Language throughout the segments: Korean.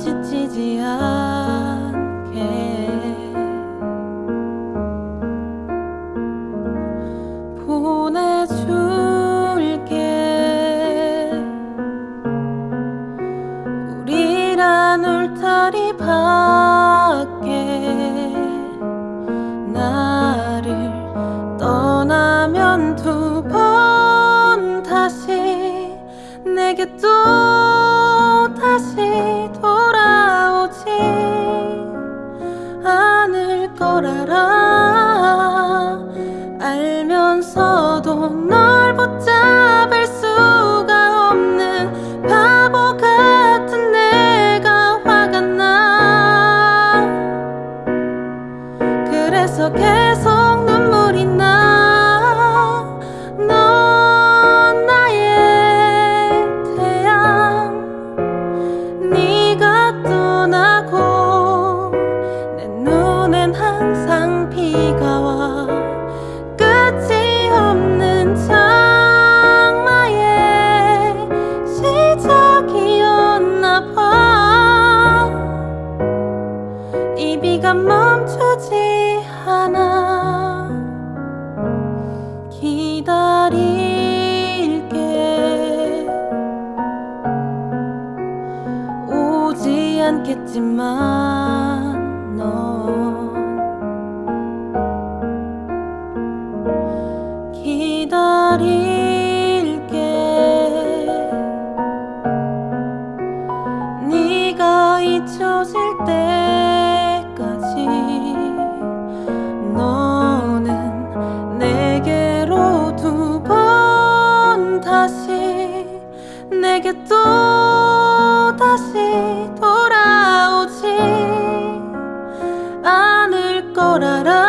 지치지 않게. 보내줄게. 우리란 울타리 밖 그래서 계속 눈물이 나. 넌 나의 태양. 네가 떠나고 내 눈엔 항상 비가 와. 끝이 없는 장마의 시작이었나 봐. 이 비가 멈추지 않아 기다릴게. 오지 않겠지만 넌 내게 또 다시 돌아오지 않을 걸 알아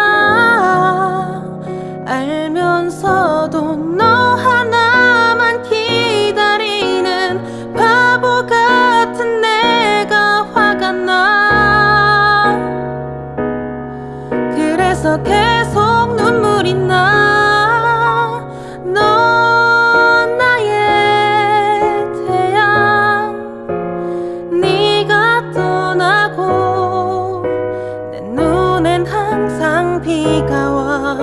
비가 와.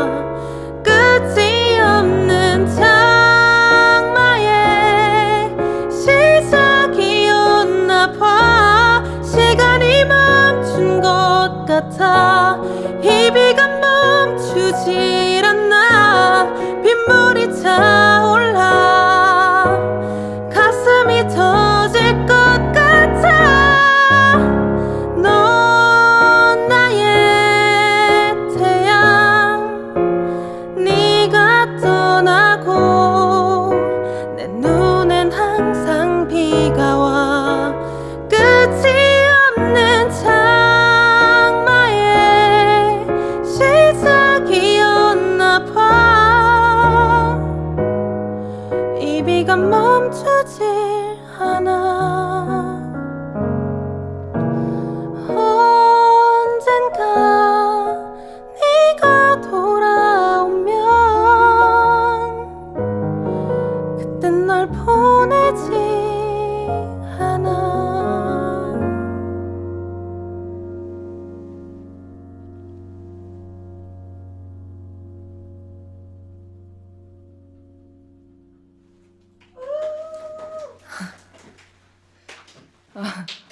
끝이 없는 장마의 시작이었나 봐. 시간이 멈춘 것 같아. 이 비가 멈추질 않나. 빗물이 차 눈 아.